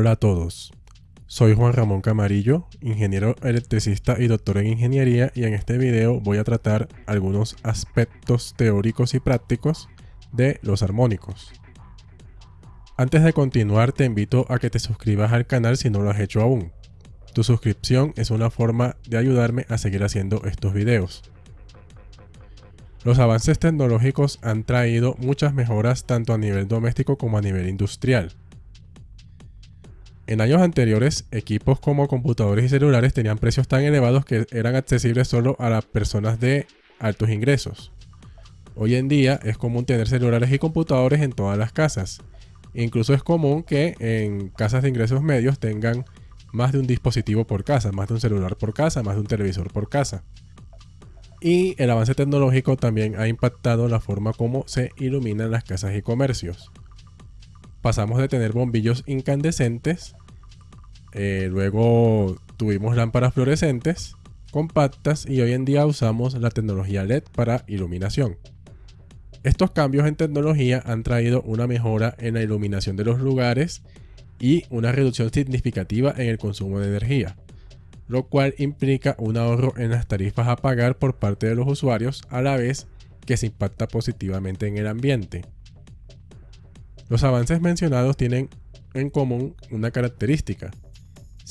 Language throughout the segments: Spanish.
Hola a todos, soy Juan Ramón Camarillo, ingeniero electricista y doctor en ingeniería y en este video voy a tratar algunos aspectos teóricos y prácticos de los armónicos. Antes de continuar te invito a que te suscribas al canal si no lo has hecho aún. Tu suscripción es una forma de ayudarme a seguir haciendo estos videos. Los avances tecnológicos han traído muchas mejoras tanto a nivel doméstico como a nivel industrial. En años anteriores, equipos como computadores y celulares tenían precios tan elevados que eran accesibles solo a las personas de altos ingresos. Hoy en día es común tener celulares y computadores en todas las casas. Incluso es común que en casas de ingresos medios tengan más de un dispositivo por casa, más de un celular por casa, más de un televisor por casa. Y el avance tecnológico también ha impactado la forma como se iluminan las casas y comercios. Pasamos de tener bombillos incandescentes eh, luego tuvimos lámparas fluorescentes, compactas y hoy en día usamos la tecnología LED para iluminación. Estos cambios en tecnología han traído una mejora en la iluminación de los lugares y una reducción significativa en el consumo de energía, lo cual implica un ahorro en las tarifas a pagar por parte de los usuarios a la vez que se impacta positivamente en el ambiente. Los avances mencionados tienen en común una característica,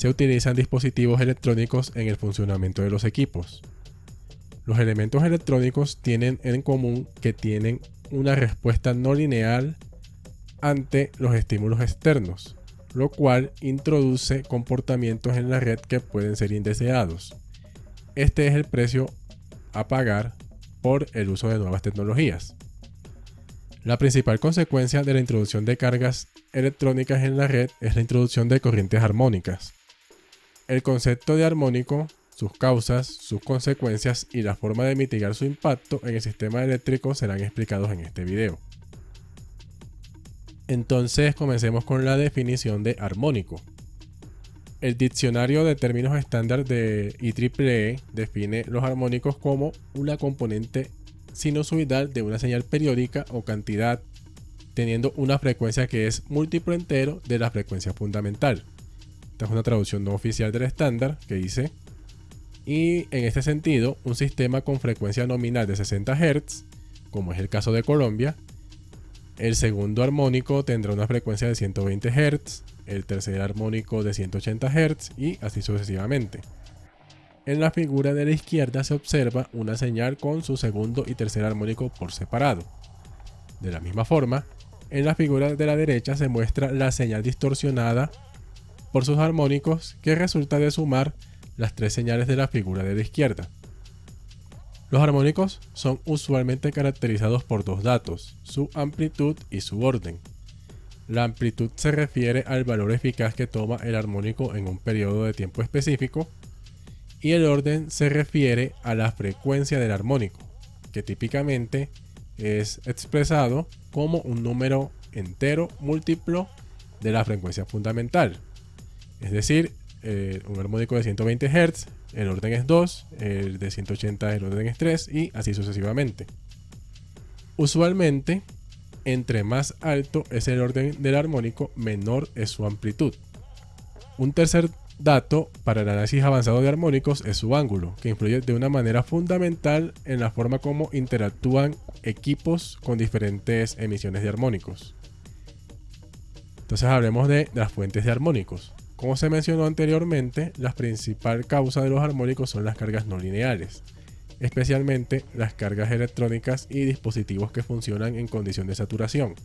se utilizan dispositivos electrónicos en el funcionamiento de los equipos. Los elementos electrónicos tienen en común que tienen una respuesta no lineal ante los estímulos externos, lo cual introduce comportamientos en la red que pueden ser indeseados. Este es el precio a pagar por el uso de nuevas tecnologías. La principal consecuencia de la introducción de cargas electrónicas en la red es la introducción de corrientes armónicas. El concepto de armónico, sus causas, sus consecuencias y la forma de mitigar su impacto en el sistema eléctrico serán explicados en este video. Entonces comencemos con la definición de armónico. El diccionario de términos estándar de IEEE define los armónicos como una componente sinusoidal de una señal periódica o cantidad teniendo una frecuencia que es múltiplo entero de la frecuencia fundamental. Esta es una traducción no oficial del estándar que dice, y en este sentido, un sistema con frecuencia nominal de 60 Hz, como es el caso de Colombia, el segundo armónico tendrá una frecuencia de 120 Hz, el tercer armónico de 180 Hz y así sucesivamente. En la figura de la izquierda se observa una señal con su segundo y tercer armónico por separado. De la misma forma, en la figura de la derecha se muestra la señal distorsionada por sus armónicos que resulta de sumar las tres señales de la figura de la izquierda. Los armónicos son usualmente caracterizados por dos datos, su amplitud y su orden. La amplitud se refiere al valor eficaz que toma el armónico en un periodo de tiempo específico y el orden se refiere a la frecuencia del armónico, que típicamente es expresado como un número entero múltiplo de la frecuencia fundamental, es decir, eh, un armónico de 120 Hz, el orden es 2, el de 180 el orden es 3 y así sucesivamente. Usualmente, entre más alto es el orden del armónico, menor es su amplitud. Un tercer dato para el análisis avanzado de armónicos es su ángulo, que influye de una manera fundamental en la forma como interactúan equipos con diferentes emisiones de armónicos. Entonces hablemos de las fuentes de armónicos. Como se mencionó anteriormente, la principal causa de los armónicos son las cargas no lineales, especialmente las cargas electrónicas y dispositivos que funcionan en condición de saturación.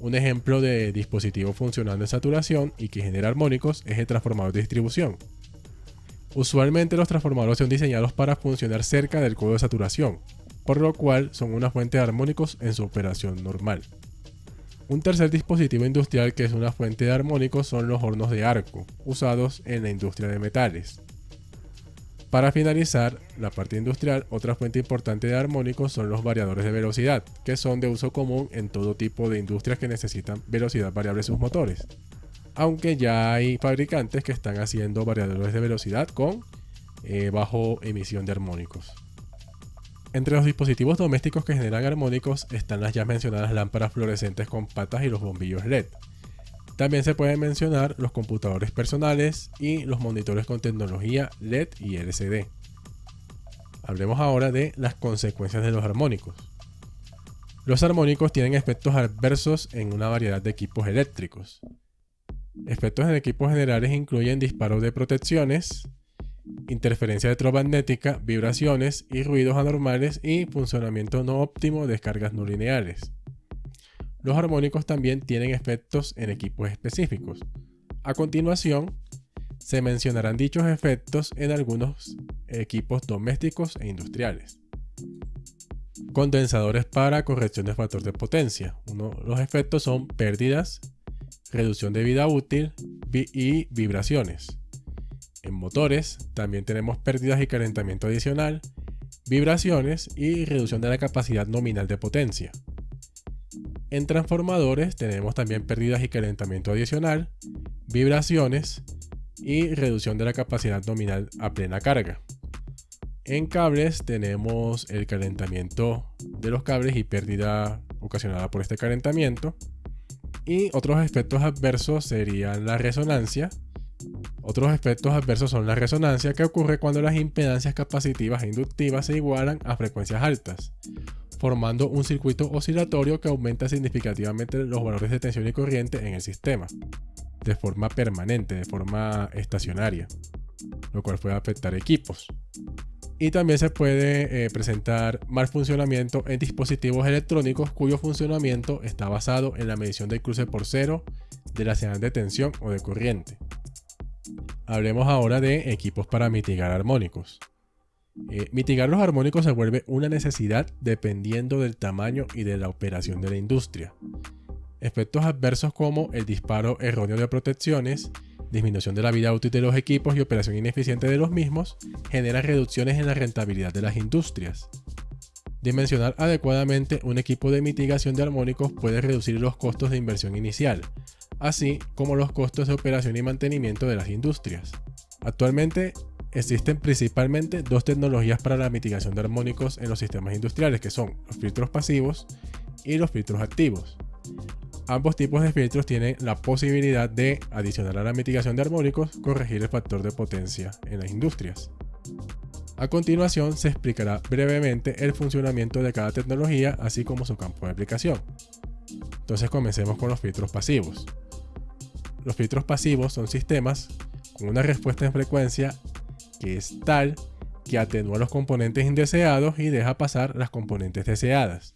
Un ejemplo de dispositivo funcionando en saturación y que genera armónicos es el transformador de distribución. Usualmente los transformadores son diseñados para funcionar cerca del codo de saturación, por lo cual son una fuente de armónicos en su operación normal. Un tercer dispositivo industrial que es una fuente de armónicos son los hornos de arco, usados en la industria de metales. Para finalizar la parte industrial, otra fuente importante de armónicos son los variadores de velocidad, que son de uso común en todo tipo de industrias que necesitan velocidad variable en sus motores. Aunque ya hay fabricantes que están haciendo variadores de velocidad con eh, bajo emisión de armónicos. Entre los dispositivos domésticos que generan armónicos están las ya mencionadas lámparas fluorescentes con patas y los bombillos LED. También se pueden mencionar los computadores personales y los monitores con tecnología LED y LCD. Hablemos ahora de las consecuencias de los armónicos. Los armónicos tienen efectos adversos en una variedad de equipos eléctricos. Efectos en equipos generales incluyen disparos de protecciones, interferencia electromagnética, vibraciones y ruidos anormales y funcionamiento no óptimo de descargas no lineales. Los armónicos también tienen efectos en equipos específicos. A continuación, se mencionarán dichos efectos en algunos equipos domésticos e industriales. Condensadores para corrección de factor de potencia. Uno, los efectos son pérdidas, reducción de vida útil y vibraciones. En motores también tenemos pérdidas y calentamiento adicional, vibraciones y reducción de la capacidad nominal de potencia. En transformadores tenemos también pérdidas y calentamiento adicional, vibraciones y reducción de la capacidad nominal a plena carga. En cables tenemos el calentamiento de los cables y pérdida ocasionada por este calentamiento. Y otros efectos adversos serían la resonancia. Otros efectos adversos son la resonancia que ocurre cuando las impedancias capacitivas e inductivas se igualan a frecuencias altas, formando un circuito oscilatorio que aumenta significativamente los valores de tensión y corriente en el sistema, de forma permanente, de forma estacionaria, lo cual puede afectar equipos. Y también se puede eh, presentar mal funcionamiento en dispositivos electrónicos cuyo funcionamiento está basado en la medición del cruce por cero de la señal de tensión o de corriente. Hablemos ahora de equipos para mitigar armónicos. Eh, mitigar los armónicos se vuelve una necesidad dependiendo del tamaño y de la operación de la industria. Efectos adversos como el disparo erróneo de protecciones, disminución de la vida útil de los equipos y operación ineficiente de los mismos generan reducciones en la rentabilidad de las industrias. Dimensionar adecuadamente un equipo de mitigación de armónicos puede reducir los costos de inversión inicial, así como los costos de operación y mantenimiento de las industrias. Actualmente Existen principalmente dos tecnologías para la mitigación de armónicos en los sistemas industriales, que son los filtros pasivos y los filtros activos. Ambos tipos de filtros tienen la posibilidad de, adicionar a la mitigación de armónicos, corregir el factor de potencia en las industrias. A continuación se explicará brevemente el funcionamiento de cada tecnología, así como su campo de aplicación. Entonces comencemos con los filtros pasivos. Los filtros pasivos son sistemas con una respuesta en frecuencia que es tal que atenúa los componentes indeseados y deja pasar las componentes deseadas.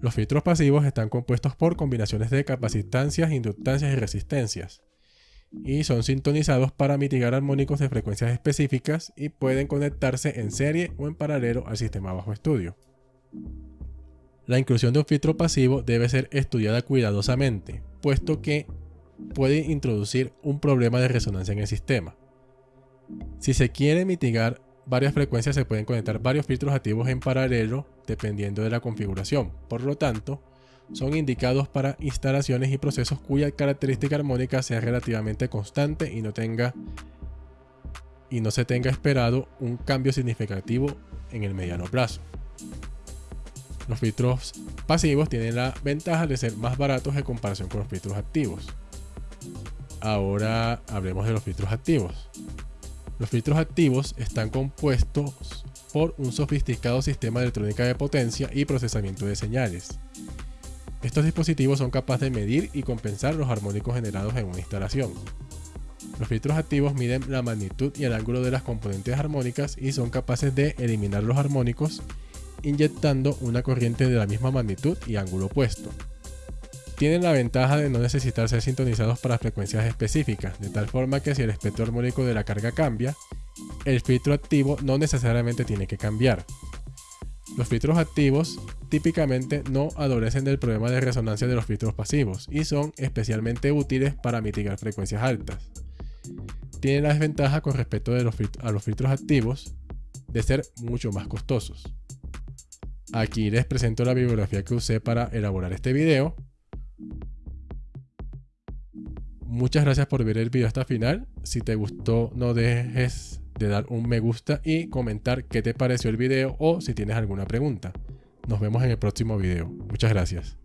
Los filtros pasivos están compuestos por combinaciones de capacitancias, inductancias y resistencias, y son sintonizados para mitigar armónicos de frecuencias específicas y pueden conectarse en serie o en paralelo al sistema bajo estudio. La inclusión de un filtro pasivo debe ser estudiada cuidadosamente, puesto que puede introducir un problema de resonancia en el sistema. Si se quiere mitigar varias frecuencias se pueden conectar varios filtros activos en paralelo dependiendo de la configuración. Por lo tanto, son indicados para instalaciones y procesos cuya característica armónica sea relativamente constante y no tenga y no se tenga esperado un cambio significativo en el mediano plazo. Los filtros pasivos tienen la ventaja de ser más baratos en comparación con los filtros activos. Ahora hablemos de los filtros activos. Los filtros activos están compuestos por un sofisticado sistema de electrónica de potencia y procesamiento de señales. Estos dispositivos son capaces de medir y compensar los armónicos generados en una instalación. Los filtros activos miden la magnitud y el ángulo de las componentes armónicas y son capaces de eliminar los armónicos inyectando una corriente de la misma magnitud y ángulo opuesto tienen la ventaja de no necesitar ser sintonizados para frecuencias específicas, de tal forma que si el espectro armónico de la carga cambia, el filtro activo no necesariamente tiene que cambiar. Los filtros activos típicamente no adolecen del problema de resonancia de los filtros pasivos y son especialmente útiles para mitigar frecuencias altas. Tienen la desventaja con respecto a los filtros activos de ser mucho más costosos. Aquí les presento la bibliografía que usé para elaborar este video Muchas gracias por ver el video hasta el final. Si te gustó, no dejes de dar un me gusta y comentar qué te pareció el video o si tienes alguna pregunta. Nos vemos en el próximo video. Muchas gracias.